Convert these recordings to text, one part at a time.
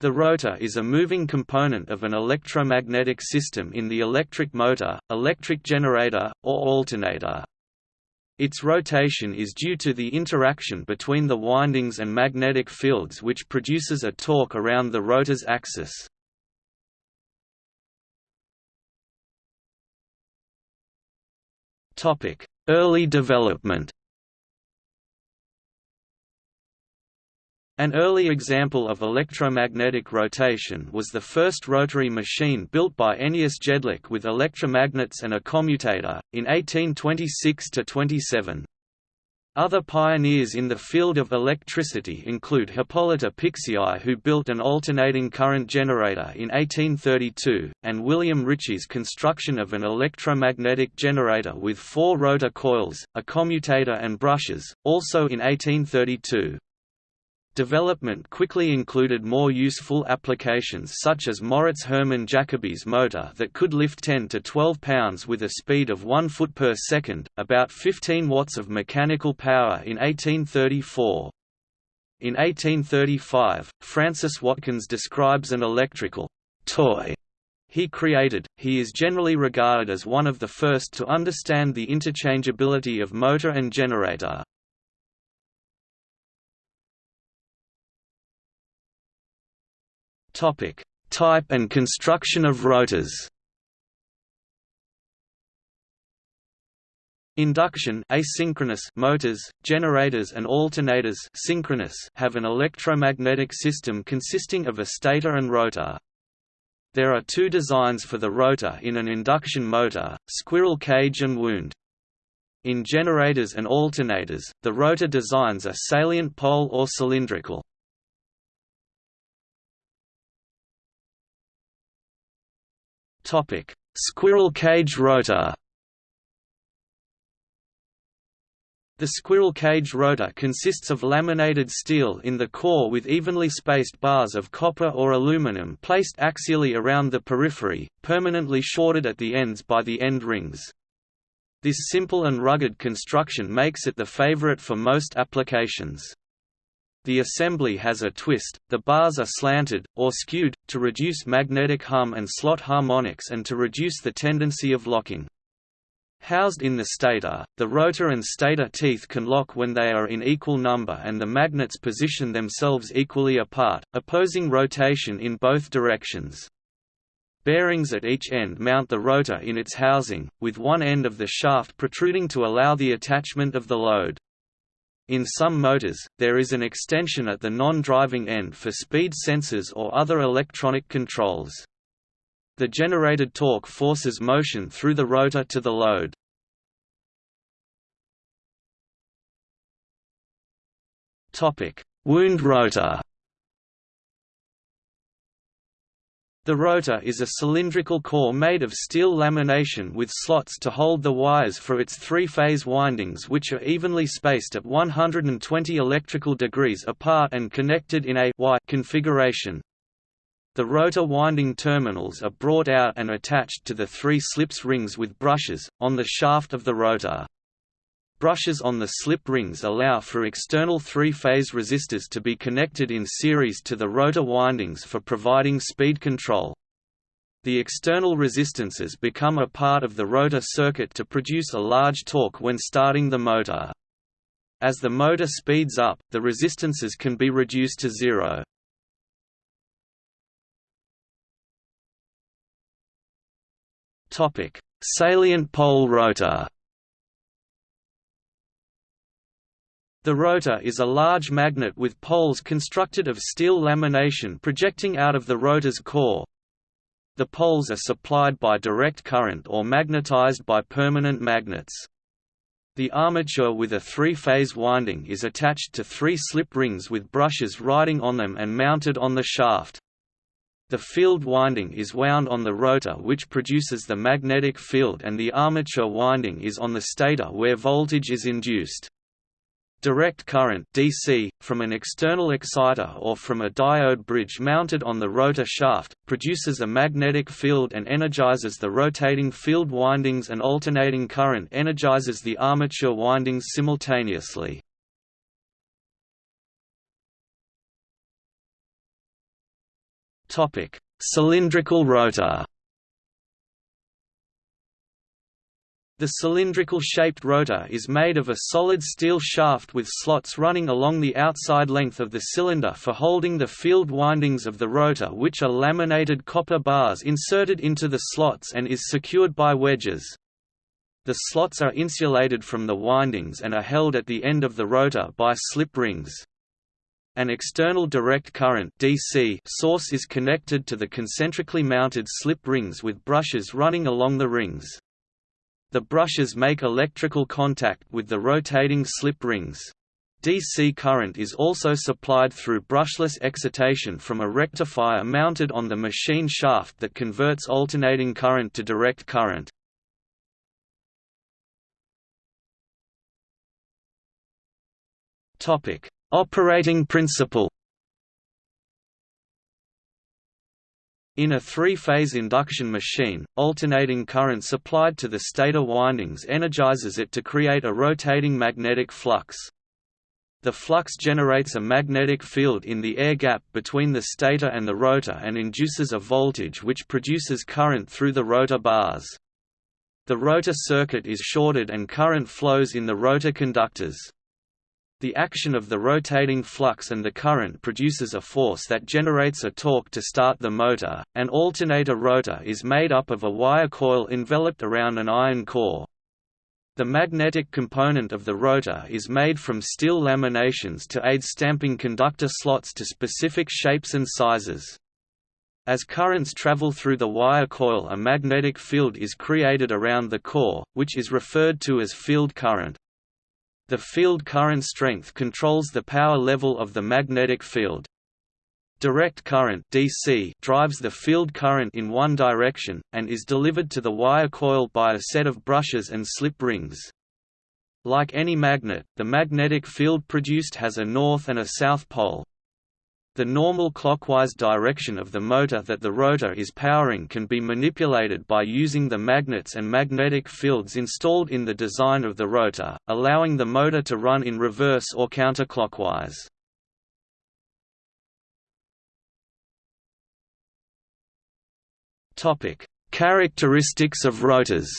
The rotor is a moving component of an electromagnetic system in the electric motor, electric generator, or alternator. Its rotation is due to the interaction between the windings and magnetic fields which produces a torque around the rotor's axis. Early development An early example of electromagnetic rotation was the first rotary machine built by Ányos Jedlik with electromagnets and a commutator, in 1826–27. Other pioneers in the field of electricity include Hippolyte Pixii who built an alternating current generator in 1832, and William Ritchie's construction of an electromagnetic generator with four rotor coils, a commutator and brushes, also in 1832. Development quickly included more useful applications such as Moritz Hermann Jacobi's motor that could lift 10 to 12 pounds with a speed of 1 foot per second, about 15 watts of mechanical power in 1834. In 1835, Francis Watkins describes an electrical toy he created. He is generally regarded as one of the first to understand the interchangeability of motor and generator. Topic: Type and construction of rotors. Induction asynchronous motors, generators and alternators synchronous have an electromagnetic system consisting of a stator and rotor. There are two designs for the rotor in an induction motor, squirrel cage and wound. In generators and alternators, the rotor designs are salient pole or cylindrical. Topic: Squirrel cage rotor. The squirrel cage rotor consists of laminated steel in the core with evenly spaced bars of copper or aluminum placed axially around the periphery, permanently shorted at the ends by the end rings. This simple and rugged construction makes it the favorite for most applications. The assembly has a twist, the bars are slanted, or skewed, to reduce magnetic hum and slot harmonics and to reduce the tendency of locking. Housed in the stator, the rotor and stator teeth can lock when they are in equal number and the magnets position themselves equally apart, opposing rotation in both directions. Bearings at each end mount the rotor in its housing, with one end of the shaft protruding to allow the attachment of the load. In some motors, there is an extension at the non-driving end for speed sensors or other electronic controls. The generated torque forces motion through the rotor to the load. Wound rotor The rotor is a cylindrical core made of steel lamination with slots to hold the wires for its three-phase windings which are evenly spaced at 120 electrical degrees apart and connected in a Y configuration. The rotor winding terminals are brought out and attached to the three slips rings with brushes, on the shaft of the rotor. Brushes on the slip rings allow for external three-phase resistors to be connected in series to the rotor windings for providing speed control. The external resistances become a part of the rotor circuit to produce a large torque when starting the motor. As the motor speeds up, the resistances can be reduced to zero. Salient pole rotor The rotor is a large magnet with poles constructed of steel lamination projecting out of the rotor's core. The poles are supplied by direct current or magnetized by permanent magnets. The armature with a three-phase winding is attached to three slip rings with brushes riding on them and mounted on the shaft. The field winding is wound on the rotor which produces the magnetic field and the armature winding is on the stator where voltage is induced. Direct current DC, from an external exciter or from a diode bridge mounted on the rotor shaft, produces a magnetic field and energizes the rotating field windings and alternating current energizes the armature windings simultaneously. Cylindrical rotor. The cylindrical-shaped rotor is made of a solid steel shaft with slots running along the outside length of the cylinder for holding the field windings of the rotor which are laminated copper bars inserted into the slots and is secured by wedges. The slots are insulated from the windings and are held at the end of the rotor by slip rings. An external direct current DC source is connected to the concentrically mounted slip rings with brushes running along the rings. The brushes make electrical contact with the rotating slip rings. DC current is also supplied through brushless excitation from a rectifier mounted on the machine shaft that converts alternating current to direct current. Operating principle In a three-phase induction machine, alternating current supplied to the stator windings energizes it to create a rotating magnetic flux. The flux generates a magnetic field in the air gap between the stator and the rotor and induces a voltage which produces current through the rotor bars. The rotor circuit is shorted and current flows in the rotor conductors. The action of the rotating flux and the current produces a force that generates a torque to start the motor. An alternator rotor is made up of a wire coil enveloped around an iron core. The magnetic component of the rotor is made from steel laminations to aid stamping conductor slots to specific shapes and sizes. As currents travel through the wire coil a magnetic field is created around the core, which is referred to as field current. The field current strength controls the power level of the magnetic field. Direct current DC drives the field current in one direction, and is delivered to the wire coil by a set of brushes and slip rings. Like any magnet, the magnetic field produced has a north and a south pole. The normal clockwise direction of the motor that the rotor is powering can be manipulated by using the magnets and magnetic fields installed in the design of the rotor, allowing the motor to run in reverse or counterclockwise. Characteristics of rotors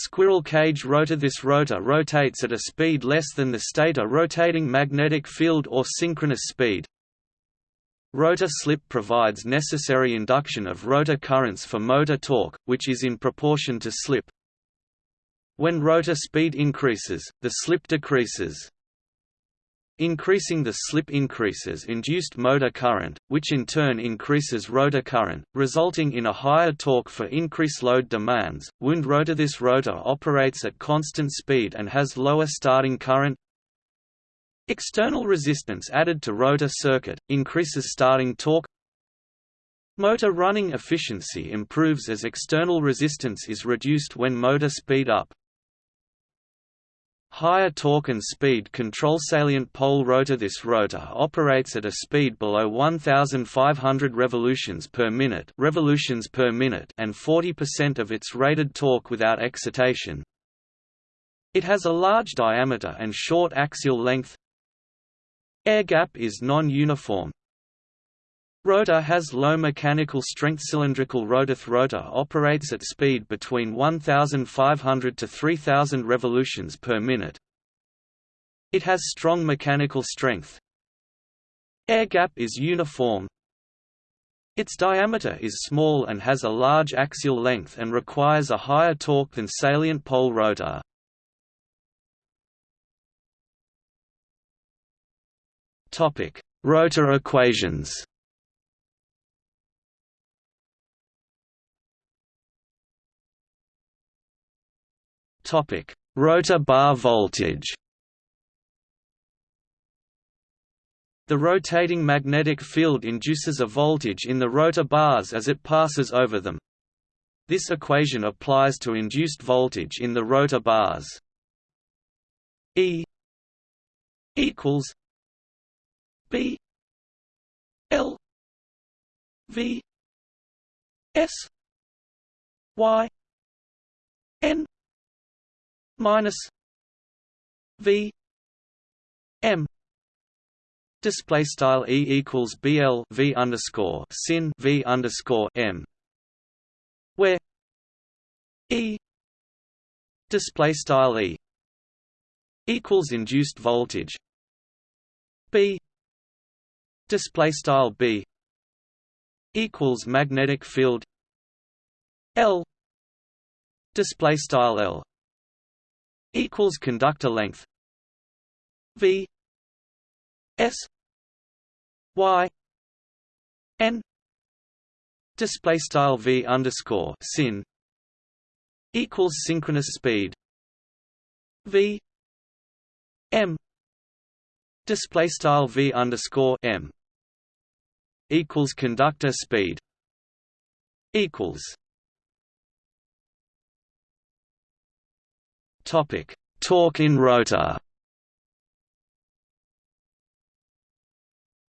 Squirrel cage rotor This rotor rotates at a speed less than the stator rotating magnetic field or synchronous speed. Rotor slip provides necessary induction of rotor currents for motor torque, which is in proportion to slip. When rotor speed increases, the slip decreases. Increasing the slip increases induced motor current, which in turn increases rotor current, resulting in a higher torque for increased load demands. Wound rotor This rotor operates at constant speed and has lower starting current. External resistance added to rotor circuit, increases starting torque. Motor running efficiency improves as external resistance is reduced when motor speed up. Higher torque and speed control salient pole rotor This rotor operates at a speed below 1500 revolutions per minute, revolutions per minute and 40% of its rated torque without excitation. It has a large diameter and short axial length. Air gap is non-uniform, Rotor has low mechanical strength cylindrical rotor rotor operates at speed between 1500 to 3000 revolutions per minute. It has strong mechanical strength. Air gap is uniform. Its diameter is small and has a large axial length and requires a higher torque than salient pole rotor. Topic: Rotor equations. Topic: Rotor bar voltage. The rotating magnetic field induces a voltage in the rotor bars as it passes over them. This equation applies to induced voltage in the rotor bars. E equals B L V S Y N minus V M. Display style e equals bl v underscore sin v underscore m, where e display style e equals induced voltage. B display style b equals magnetic field l display style l equals conductor length v s y n display style v underscore sin equals synchronous speed v m display style v underscore m equals conductor speed equals topic. Torque in rotor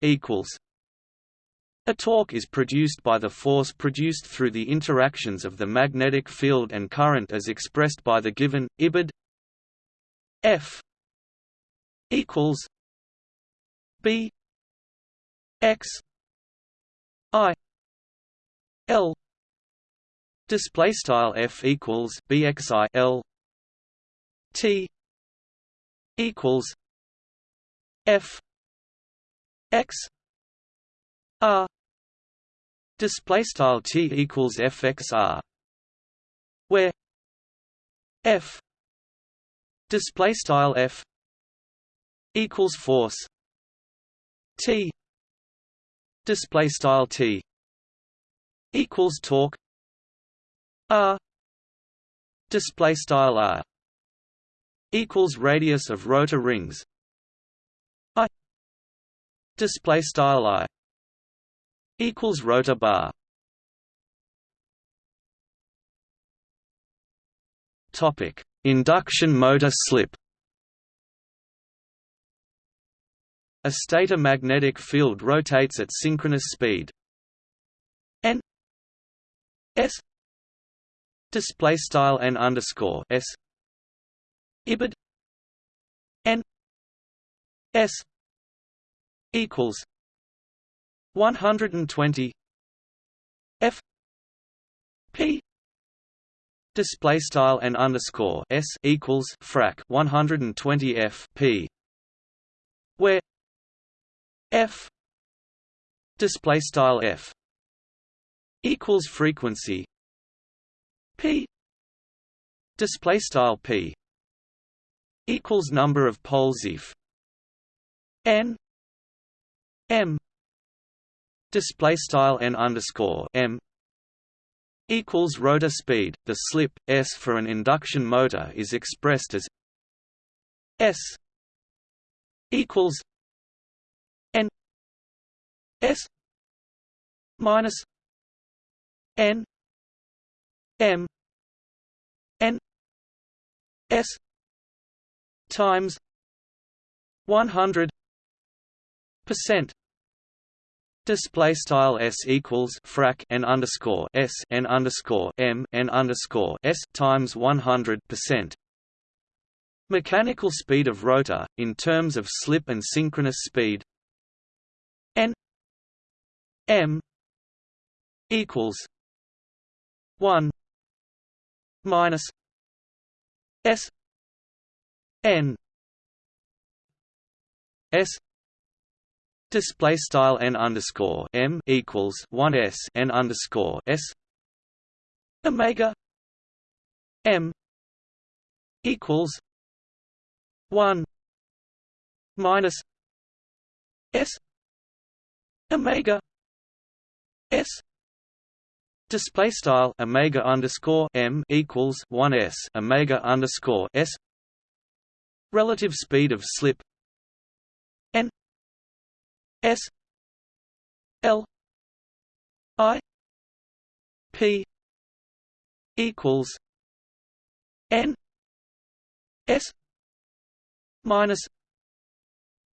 equals. A torque is produced by the force produced through the interactions of the magnetic field and current as expressed by the given ibid F equals B X I L display style F equals BXI L T equals F X R display style T equals FXR where F display style F equals force T display style T equals torque R display style R equals radius of rotor rings. I display style I equals rotor bar. Topic induction motor slip. A stator magnetic field rotates at synchronous speed. N s display style n underscore s ibid. N. S. Equals 120 f. P. Display style n underscore s equals frac 120 f p. Where f. Display style f equals frequency p. Display style p equals number of poles if n m display style n underscore m equals rotor speed. The slip s for an induction motor is expressed as s equals n s minus n m n s times 100 percent Display style s equals frac n underscore s n underscore m n underscore s times one hundred percent. Mechanical speed of rotor in terms of slip and synchronous speed. n m equals one minus s n s Display style n underscore m equals one s n underscore s omega m equals one minus s omega s display style omega underscore m equals one s omega underscore s relative speed of slip n S L I P equals N S minus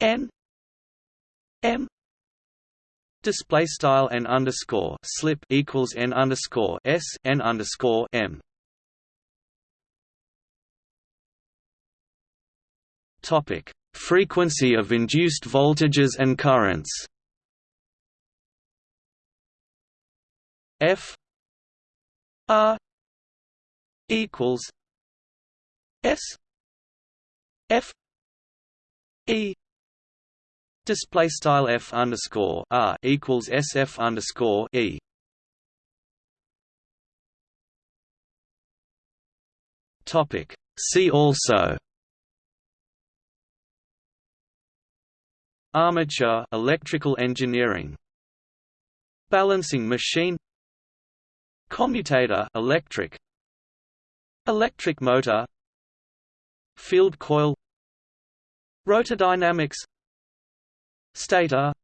N M display style n underscore slip equals n underscore s n underscore m. Topic: Frequency of induced voltages and currents. F R equals S F E display style F underscore R equals SF underscore E. Topic. See also armature electrical engineering. Balancing machine. Commutator electric. Electric motor. Field coil. Rotodynamics. Stator